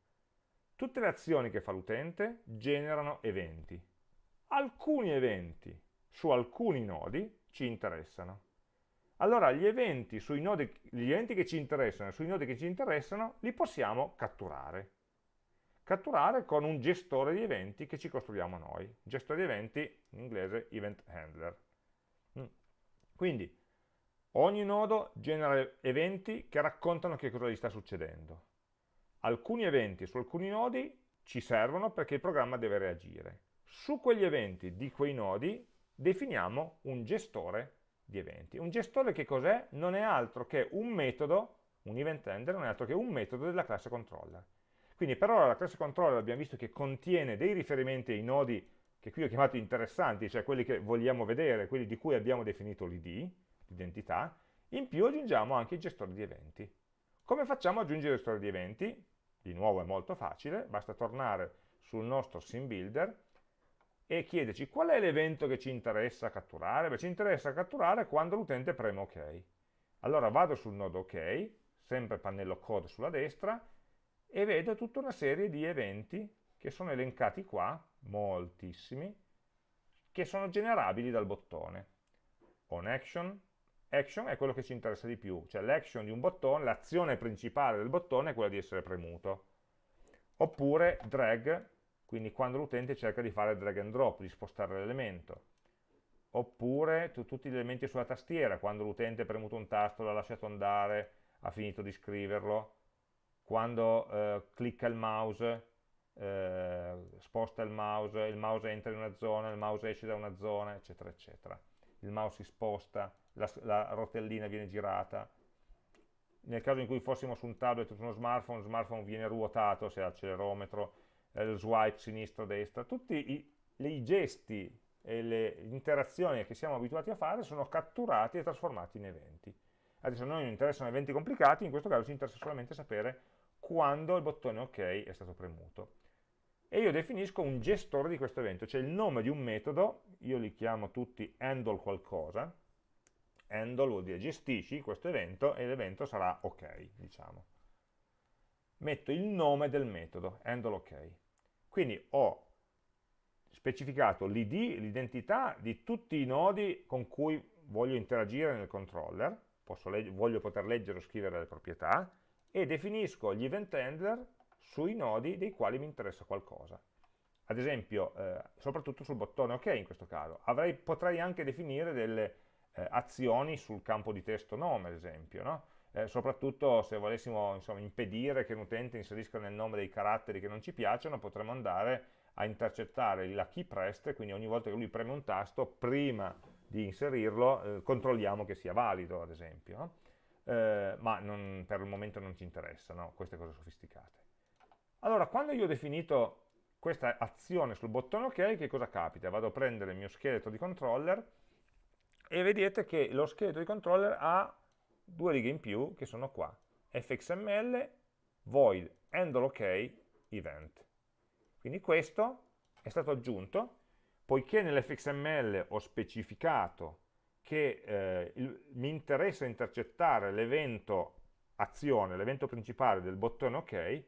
S1: Tutte le azioni che fa l'utente generano eventi alcuni eventi su alcuni nodi ci interessano. Allora gli eventi, nodi, gli eventi che ci interessano e sui nodi che ci interessano li possiamo catturare. Catturare con un gestore di eventi che ci costruiamo noi. Gestore di eventi, in inglese event handler. Mm. Quindi ogni nodo genera eventi che raccontano che cosa gli sta succedendo. Alcuni eventi su alcuni nodi ci servono perché il programma deve reagire su quegli eventi di quei nodi definiamo un gestore di eventi. Un gestore che cos'è? Non è altro che un metodo, un event handler, non è altro che un metodo della classe controller. Quindi per ora la classe controller abbiamo visto che contiene dei riferimenti ai nodi che qui ho chiamato interessanti, cioè quelli che vogliamo vedere, quelli di cui abbiamo definito l'id, l'identità, in più aggiungiamo anche i gestori di eventi. Come facciamo ad aggiungere il gestore di eventi? Di nuovo è molto facile, basta tornare sul nostro sim builder e chiederci qual è l'evento che ci interessa catturare? Beh, ci interessa catturare quando l'utente preme OK. Allora vado sul nodo OK, sempre pannello code sulla destra, e vedo tutta una serie di eventi che sono elencati qua, moltissimi, che sono generabili dal bottone. On action, action è quello che ci interessa di più, cioè l'action di un bottone, l'azione principale del bottone è quella di essere premuto. Oppure drag, quindi quando l'utente cerca di fare drag and drop, di spostare l'elemento. Oppure tutti gli elementi sulla tastiera, quando l'utente ha premuto un tasto, l'ha lasciato andare, ha finito di scriverlo, quando eh, clicca il mouse, eh, sposta il mouse, il mouse entra in una zona, il mouse esce da una zona, eccetera, eccetera. il mouse si sposta, la, la rotellina viene girata, nel caso in cui fossimo su un tablet o su uno smartphone, lo smartphone viene ruotato se ha l'accelerometro, lo swipe sinistra-destra, tutti i, i, gesti e le interazioni che siamo abituati a fare sono catturati e trasformati in eventi. Adesso a noi non interessano eventi complicati, in questo caso ci interessa solamente sapere quando il bottone OK è stato premuto. E io definisco un gestore di questo evento, cioè il nome di un metodo, io li chiamo tutti handle qualcosa, handle vuol dire gestisci questo evento e l'evento sarà ok, diciamo. Metto il nome del metodo, handle ok. Quindi ho specificato l'id, l'identità di tutti i nodi con cui voglio interagire nel controller, voglio poter leggere o scrivere le proprietà, e definisco gli event handler sui nodi dei quali mi interessa qualcosa. Ad esempio, eh, soprattutto sul bottone OK in questo caso, Avrei, potrei anche definire delle eh, azioni sul campo di testo nome, ad esempio, no? Eh, soprattutto se volessimo insomma, impedire che un utente inserisca nel nome dei caratteri che non ci piacciono, potremmo andare a intercettare la key pressed, quindi ogni volta che lui preme un tasto, prima di inserirlo, eh, controlliamo che sia valido, ad esempio. No? Eh, ma non, per il momento non ci interessano queste cose sofisticate. Allora, quando io ho definito questa azione sul bottone OK, che cosa capita? Vado a prendere il mio scheletro di controller e vedete che lo scheletro di controller ha due righe in più che sono qua, fxml void handle ok event. Quindi questo è stato aggiunto, poiché nell'fxml ho specificato che eh, il, mi interessa intercettare l'evento azione, l'evento principale del bottone ok,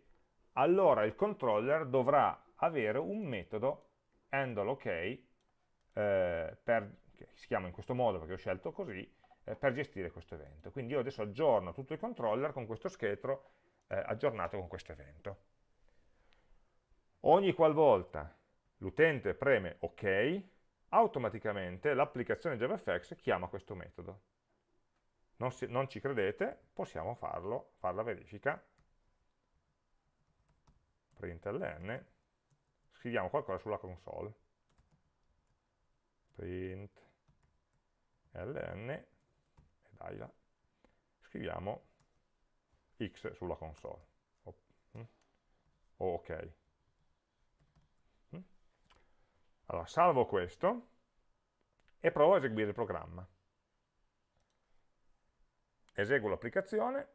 S1: allora il controller dovrà avere un metodo handle ok eh, per che si chiama in questo modo perché ho scelto così, eh, per gestire questo evento. Quindi io adesso aggiorno tutto il controller con questo scheletro eh, aggiornato con questo evento. Ogni qualvolta l'utente preme OK, automaticamente l'applicazione JavaFX chiama questo metodo. Non, si, non ci credete, possiamo farlo, fare la verifica, println, scriviamo qualcosa sulla console, print ln dai là, scriviamo x sulla console. Mm, o ok. Mm. allora salvo questo e provo a eseguire il programma. Eseguo l'applicazione.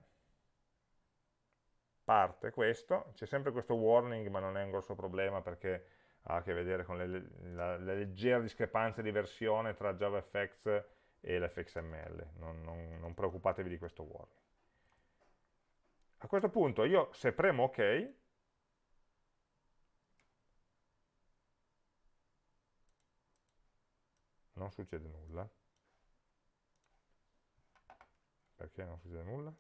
S1: Parte questo, c'è sempre questo warning ma non è un grosso problema perché ha a che vedere con le, la, le leggere discrepanze di versione tra JavaFX e l'fxml, non, non, non preoccupatevi di questo warning. A questo punto io se premo ok, non succede nulla. Perché non succede nulla?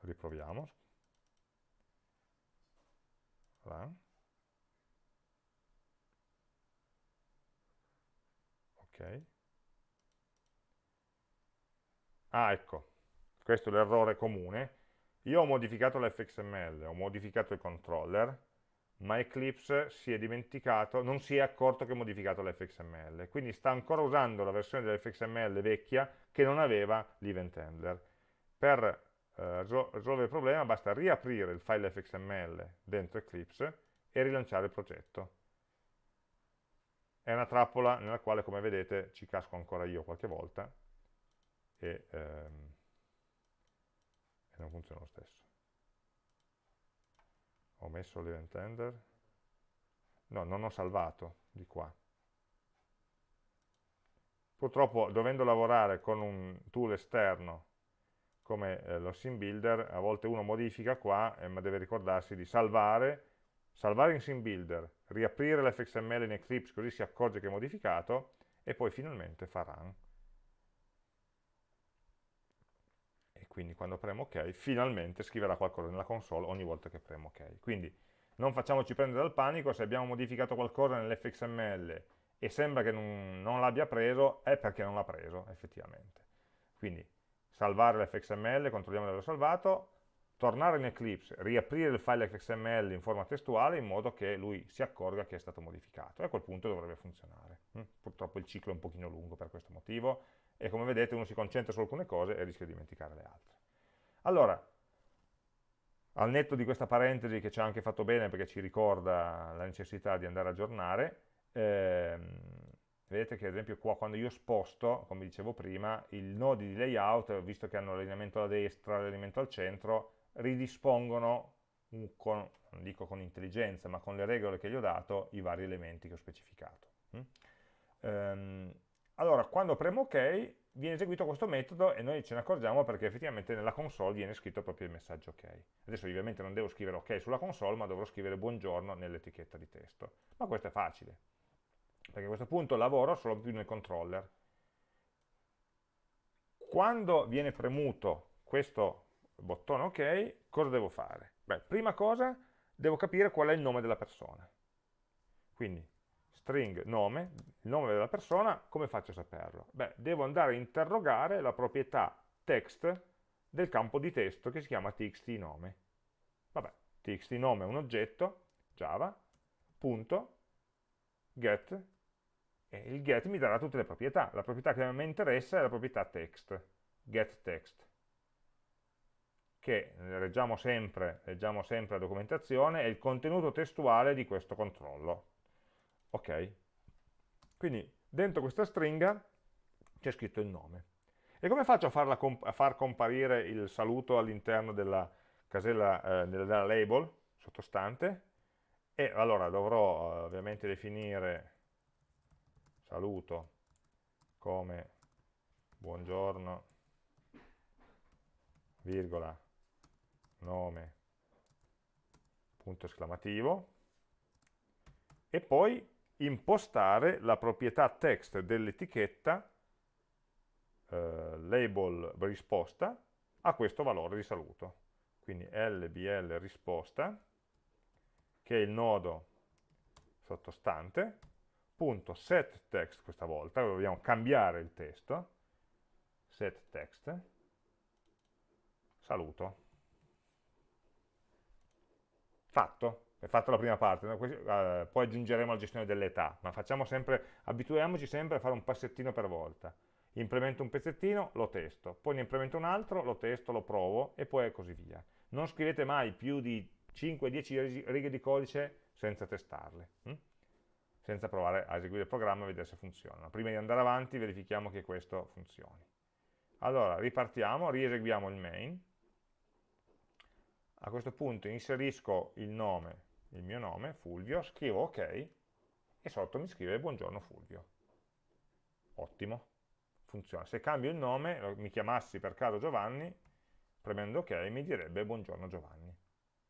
S1: Riproviamo. Run. Ah ecco. Questo è l'errore comune. Io ho modificato l'fxml ho modificato il controller ma Eclipse si è dimenticato, non si è accorto che ho modificato l'fxml, quindi sta ancora usando la versione dell'fxml vecchia che non aveva l'event handler. Per eh, risolvere il problema basta riaprire il file fxml dentro Eclipse e rilanciare il progetto è una trappola nella quale come vedete ci casco ancora io qualche volta e, ehm, e non funziona lo stesso. Ho messo l'event handler no, non ho salvato di qua. Purtroppo dovendo lavorare con un tool esterno come eh, lo sim builder a volte uno modifica qua eh, ma deve ricordarsi di salvare salvare in sim builder, riaprire l'fxml in Eclipse così si accorge che è modificato e poi finalmente fa run. E quindi quando premo ok, finalmente scriverà qualcosa nella console ogni volta che premo ok. Quindi non facciamoci prendere dal panico, se abbiamo modificato qualcosa nell'fxml e sembra che non, non l'abbia preso, è perché non l'ha preso effettivamente. Quindi salvare l'fxml, controlliamo di averlo salvato, tornare in Eclipse, riaprire il file XML in forma testuale in modo che lui si accorga che è stato modificato e a quel punto dovrebbe funzionare. Mm? Purtroppo il ciclo è un pochino lungo per questo motivo e come vedete uno si concentra su alcune cose e rischia di dimenticare le altre. Allora, al netto di questa parentesi che ci ha anche fatto bene perché ci ricorda la necessità di andare a aggiornare, ehm, vedete che ad esempio qua quando io sposto, come dicevo prima, i nodi di layout, visto che hanno l'allineamento alla destra, l'allineamento al centro, ridispongono, con, non dico con intelligenza, ma con le regole che gli ho dato, i vari elementi che ho specificato. Mm? Um, allora, quando premo ok, viene eseguito questo metodo e noi ce ne accorgiamo perché effettivamente nella console viene scritto proprio il messaggio ok. Adesso ovviamente non devo scrivere ok sulla console, ma dovrò scrivere buongiorno nell'etichetta di testo. Ma questo è facile, perché a questo punto lavoro solo più nel controller. Quando viene premuto questo bottone ok, cosa devo fare? Beh, prima cosa devo capire qual è il nome della persona. Quindi string nome, il nome della persona, come faccio a saperlo? Beh, devo andare a interrogare la proprietà text del campo di testo che si chiama txt nome. Vabbè, txt nome è un oggetto, java, punto, get, e il get mi darà tutte le proprietà. La proprietà che a me interessa è la proprietà text, get text, che leggiamo sempre, leggiamo sempre la documentazione, è il contenuto testuale di questo controllo ok? Quindi dentro questa stringa c'è scritto il nome. E come faccio a, a far comparire il saluto all'interno della casella, eh, della label sottostante? E allora dovrò eh, ovviamente definire saluto come buongiorno, virgola, nome, punto esclamativo, e poi impostare la proprietà text dell'etichetta eh, label risposta a questo valore di saluto. Quindi lbl risposta, che è il nodo sottostante, punto set text questa volta, dobbiamo cambiare il testo, set text, saluto. Fatto è fatta la prima parte, no? uh, poi aggiungeremo la gestione dell'età, ma sempre, abituiamoci sempre a fare un passettino per volta. Implemento un pezzettino, lo testo, poi ne implemento un altro, lo testo, lo provo e poi così via. Non scrivete mai più di 5-10 righe di codice senza testarle, hm? senza provare a eseguire il programma e vedere se funziona. Prima di andare avanti verifichiamo che questo funzioni. Allora, ripartiamo, rieseguiamo il main. A questo punto inserisco il nome il mio nome, Fulvio, scrivo ok e sotto mi scrive buongiorno Fulvio. Ottimo, funziona. Se cambio il nome, mi chiamassi per caso Giovanni, premendo ok mi direbbe buongiorno Giovanni.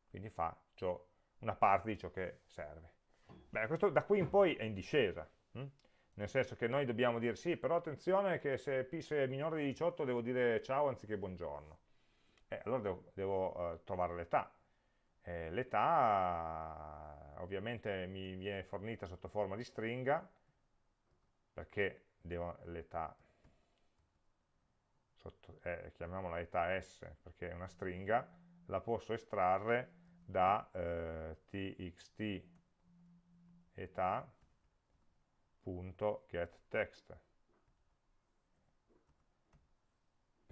S1: Quindi faccio una parte di ciò che serve. Beh, questo da qui in poi è in discesa, hm? nel senso che noi dobbiamo dire sì, però attenzione che se, se è minore di 18 devo dire ciao anziché buongiorno. Eh, allora devo, devo uh, trovare l'età eh, L'età ovviamente mi viene fornita sotto forma di stringa, perché l'età, eh, chiamiamola età s perché è una stringa, la posso estrarre da eh, txt età.getText.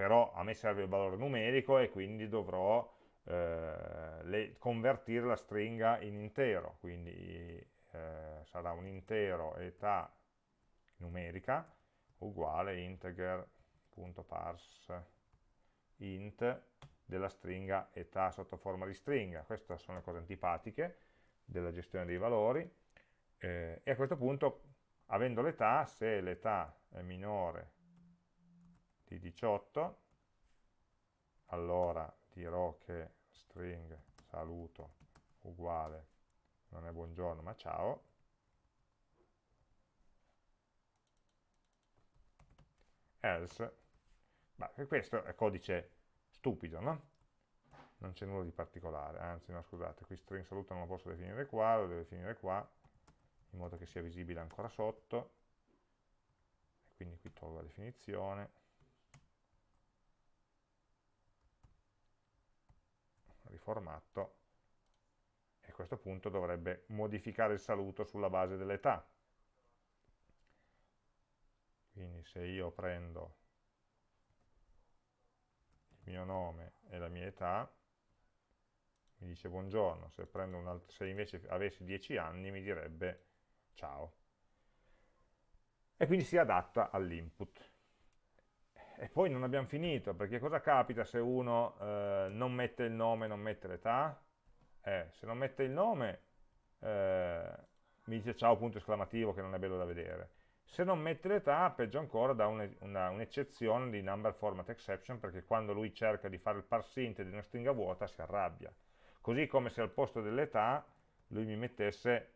S1: Però a me serve il valore numerico e quindi dovrò eh, le, convertire la stringa in intero, quindi eh, sarà un intero età numerica uguale integer.parse int della stringa età sotto forma di stringa. Queste sono le cose antipatiche della gestione dei valori. Eh, e a questo punto, avendo l'età, se l'età è minore di 18, allora dirò che string saluto uguale, non è buongiorno ma ciao, else, ma questo è codice stupido, no? Non c'è nulla di particolare, anzi no scusate, qui string saluto non lo posso definire qua, lo devo definire qua, in modo che sia visibile ancora sotto, quindi qui tolgo la definizione, riformatto, e a questo punto dovrebbe modificare il saluto sulla base dell'età. Quindi se io prendo il mio nome e la mia età, mi dice buongiorno, se, se invece avessi 10 anni mi direbbe ciao. E quindi si adatta all'input. E poi non abbiamo finito, perché cosa capita se uno eh, non mette il nome, non mette l'età? Eh, se non mette il nome, eh, mi dice ciao punto esclamativo che non è bello da vedere. Se non mette l'età, peggio ancora, dà un'eccezione un di number format exception, perché quando lui cerca di fare il parse int di una stringa vuota si arrabbia. Così come se al posto dell'età lui mi mettesse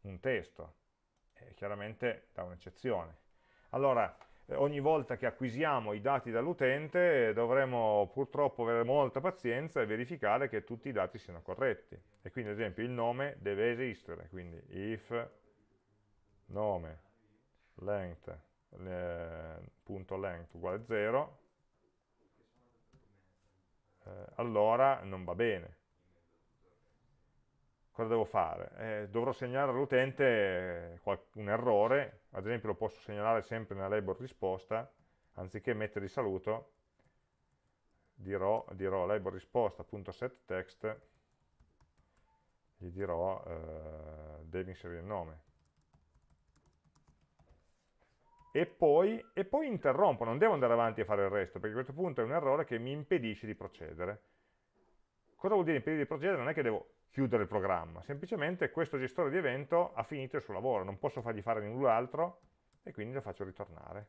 S1: un testo, e chiaramente dà un'eccezione. Allora, ogni volta che acquisiamo i dati dall'utente dovremo purtroppo avere molta pazienza e verificare che tutti i dati siano corretti. E quindi ad esempio il nome deve esistere, quindi if nome length, punto length uguale 0, eh, allora non va bene. Cosa devo fare? Eh, dovrò segnalare all'utente un errore, ad esempio lo posso segnalare sempre nella label risposta, anziché mettere il saluto, dirò, dirò label risposta.setText, gli dirò eh, devi inserire il nome e poi, e poi interrompo, non devo andare avanti a fare il resto, perché a questo punto è un errore che mi impedisce di procedere. Cosa vuol dire impedire di procedere? Non è che devo chiudere il programma, semplicemente questo gestore di evento ha finito il suo lavoro, non posso fargli fare null'altro e quindi lo faccio ritornare.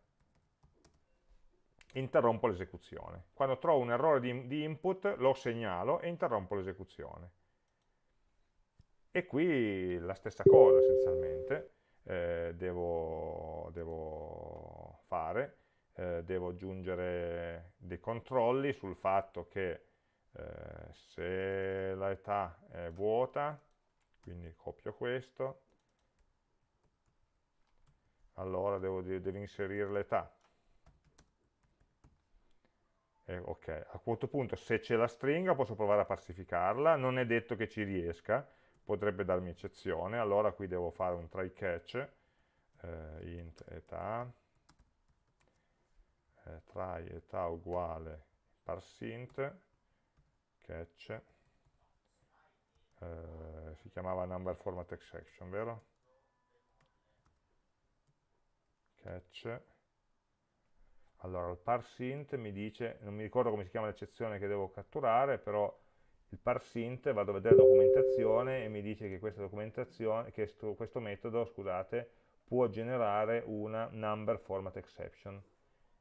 S1: Interrompo l'esecuzione. Quando trovo un errore di, di input lo segnalo e interrompo l'esecuzione. E qui la stessa cosa essenzialmente eh, devo, devo, fare, eh, devo aggiungere dei controlli sul fatto che eh, se l'età è vuota, quindi copio questo, allora devo, devo inserire l'età. Eh, ok, a questo punto se c'è la stringa posso provare a parsificarla, non è detto che ci riesca, potrebbe darmi eccezione, allora qui devo fare un try catch, eh, int età, eh, try età uguale parseInt, catch, eh, si chiamava number format exception, vero? Catch, allora il parseInt mi dice, non mi ricordo come si chiama l'eccezione che devo catturare, però il parseInt, vado a vedere la documentazione e mi dice che, che sto, questo metodo scusate, può generare una number format exception.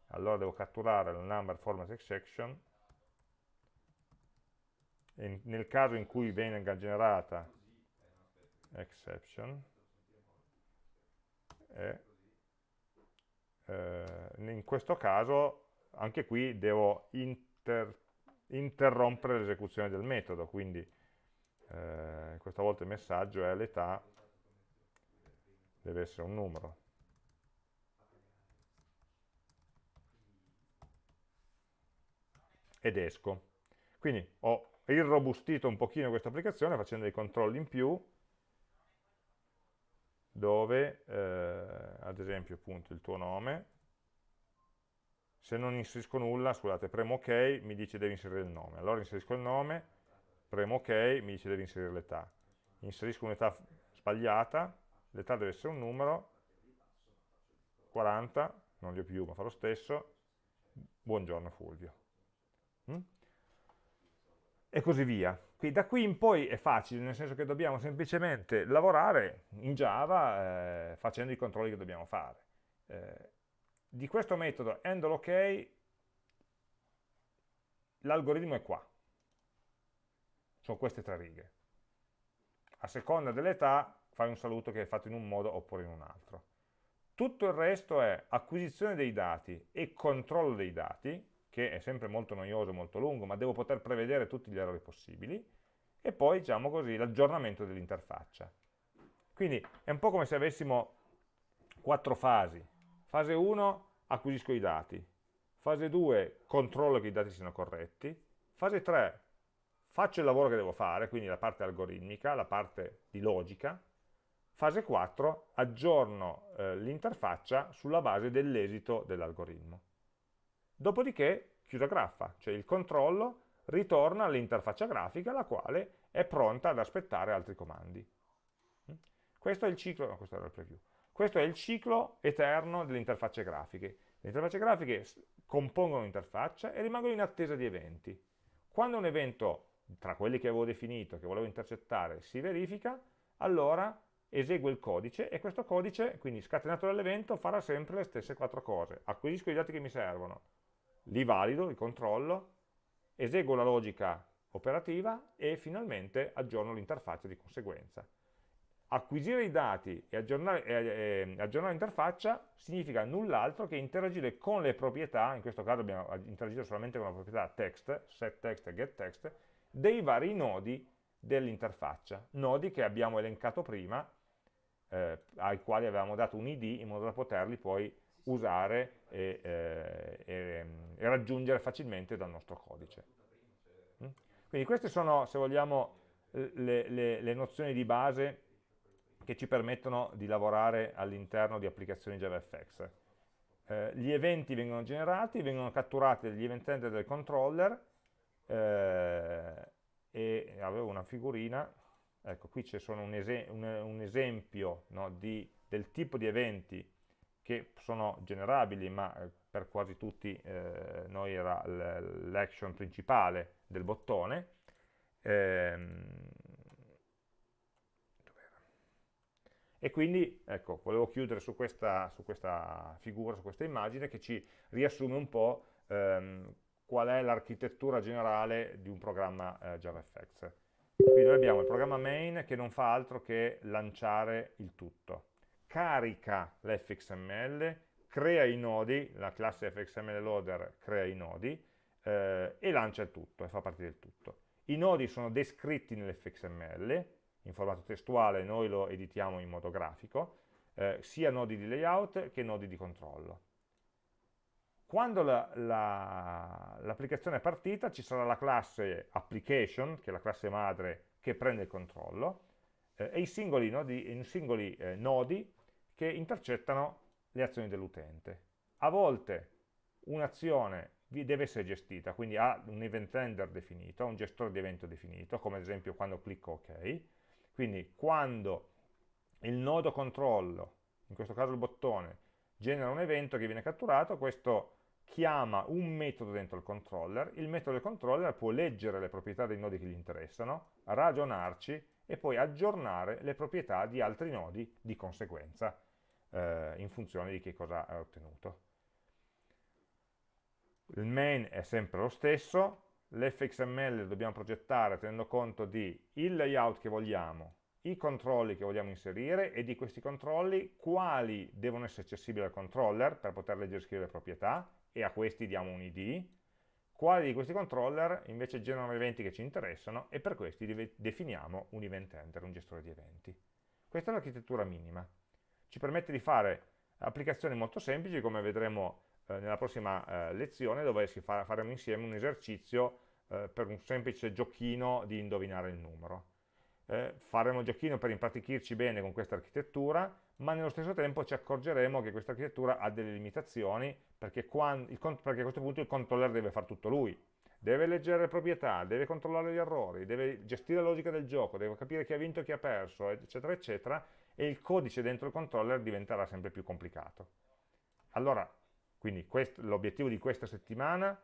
S1: Allora devo catturare la number format exception nel caso in cui venga generata exception e, eh, in questo caso anche qui devo inter interrompere l'esecuzione del metodo, quindi eh, questa volta il messaggio è l'età deve essere un numero. Ed esco. Quindi ho irrobustito un pochino questa applicazione facendo dei controlli in più, dove, eh, ad esempio, appunto, il tuo nome, se non inserisco nulla, scusate, premo ok, mi dice devi inserire il nome. Allora inserisco il nome, premo ok, mi dice devi inserire l'età. Inserisco un'età sbagliata, l'età deve essere un numero, 40, non li ho più ma fa lo stesso, buongiorno Fulvio. E così via. Quindi da qui in poi è facile, nel senso che dobbiamo semplicemente lavorare in Java eh, facendo i controlli che dobbiamo fare. Eh, di questo metodo handle ok, l'algoritmo è qua. Sono queste tre righe. A seconda dell'età fai un saluto che è fatto in un modo oppure in un altro. Tutto il resto è acquisizione dei dati e controllo dei dati, che è sempre molto noioso, molto lungo, ma devo poter prevedere tutti gli errori possibili, e poi, diciamo così, l'aggiornamento dell'interfaccia. Quindi è un po' come se avessimo quattro fasi. Fase 1 acquisisco i dati, fase 2 controllo che i dati siano corretti, fase 3 faccio il lavoro che devo fare, quindi la parte algoritmica, la parte di logica, fase 4, aggiorno eh, l'interfaccia sulla base dell'esito dell'algoritmo. Dopodiché chiudo graffa, cioè il controllo ritorna all'interfaccia grafica la quale è pronta ad aspettare altri comandi. Questo è il ciclo, no, questo era il preview. Questo è il ciclo eterno delle interfacce grafiche. Le interfacce grafiche compongono un'interfaccia e rimangono in attesa di eventi. Quando un evento tra quelli che avevo definito, che volevo intercettare, si verifica, allora eseguo il codice e questo codice, quindi scatenato dall'evento, farà sempre le stesse quattro cose. Acquisisco i dati che mi servono, li valido, li controllo, eseguo la logica operativa e finalmente aggiorno l'interfaccia di conseguenza. Acquisire i dati e aggiornare, l'interfaccia significa null'altro che interagire con le proprietà, in questo caso abbiamo interagito solamente con la proprietà text, setText e getText, dei vari nodi dell'interfaccia, nodi che abbiamo elencato prima, eh, ai quali avevamo dato un id in modo da poterli poi usare e, eh, e, e raggiungere facilmente dal nostro codice. Mm? Quindi queste sono, se vogliamo, le, le, le nozioni di base che ci permettono di lavorare all'interno di applicazioni JavaFX. Eh, gli eventi vengono generati, vengono catturati dagli event handler del controller eh, e avevo una figurina, ecco qui c'è un, ese un, un, esempio no, di, del tipo di eventi che sono generabili ma eh, per quasi tutti eh, noi era l'action principale del bottone ehm, e quindi ecco, volevo chiudere su questa, su questa, figura, su questa immagine che ci riassume un po' ehm, qual è l'architettura generale di un programma eh, JavaFX. Quindi noi abbiamo il programma main che non fa altro che lanciare il tutto. Carica l'fxml, crea i nodi, la classe fxml loader crea i nodi eh, e lancia il tutto e fa partire il tutto. I nodi sono descritti nell'fxml, in formato testuale noi lo editiamo in modo grafico, eh, sia nodi di layout che nodi di controllo. Quando l'applicazione la, la, è partita ci sarà la classe application, che è la classe madre che prende il controllo, eh, e i singoli nodi, i singoli, eh, nodi che intercettano le azioni dell'utente. A volte un'azione deve essere gestita, quindi ha un event handler definito, un gestore di evento definito, come ad esempio quando clicco OK. Quindi quando il nodo controllo, in questo caso il bottone, genera un evento che viene catturato, questo chiama un metodo dentro il controller, il metodo del controller può leggere le proprietà dei nodi che gli interessano, ragionarci e poi aggiornare le proprietà di altri nodi di conseguenza, eh, in funzione di che cosa ha ottenuto. Il main è sempre lo stesso, l'fxml dobbiamo progettare tenendo conto di il layout che vogliamo, i controlli che vogliamo inserire e di questi controlli quali devono essere accessibili al controller per poter leggere e scrivere le proprietà e a questi diamo un id, quali di questi controller invece generano eventi che ci interessano e per questi definiamo un event handler, un gestore di eventi. Questa è l'architettura minima. Ci permette di fare applicazioni molto semplici come vedremo eh, nella prossima eh, lezione dove fa faremo insieme un esercizio eh, per un semplice giochino di indovinare il numero. Eh, faremo il giochino per impratichirci bene con questa architettura ma nello stesso tempo ci accorgeremo che questa architettura ha delle limitazioni perché, quando, il, perché a questo punto il controller deve fare tutto lui, deve leggere le proprietà, deve controllare gli errori, deve gestire la logica del gioco, deve capire chi ha vinto e chi ha perso, eccetera, eccetera, e il codice dentro il controller diventerà sempre più complicato. Allora, quindi l'obiettivo di questa settimana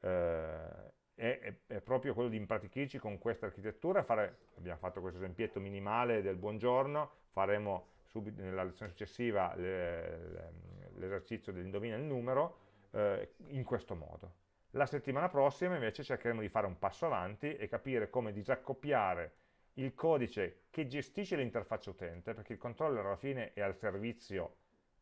S1: eh, è, è, proprio quello di impratichirci con questa architettura, fare, abbiamo fatto questo esempietto minimale del buongiorno, faremo subito nella lezione successiva l'esercizio dell'indovina il numero eh, in questo modo. La settimana prossima invece cercheremo di fare un passo avanti e capire come disaccoppiare il codice che gestisce l'interfaccia utente, perché il controller alla fine è al servizio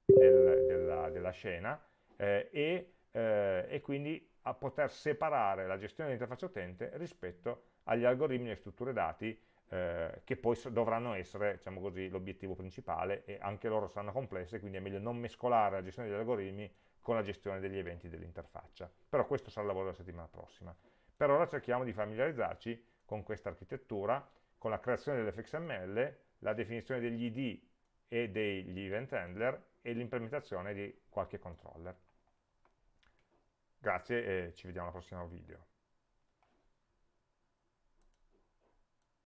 S1: del, della, della, scena, eh, e, eh, e, quindi a poter separare la gestione dell'interfaccia utente rispetto agli algoritmi e strutture dati eh, che poi dovranno essere diciamo l'obiettivo principale e anche loro saranno complesse, quindi è meglio non mescolare la gestione degli algoritmi con la gestione degli eventi dell'interfaccia. Però questo sarà il lavoro della settimana prossima. Per ora cerchiamo di familiarizzarci con questa architettura, con la creazione dell'fxml, la definizione degli id e degli event handler e l'implementazione di qualche controller. Grazie e ci vediamo al prossimo video.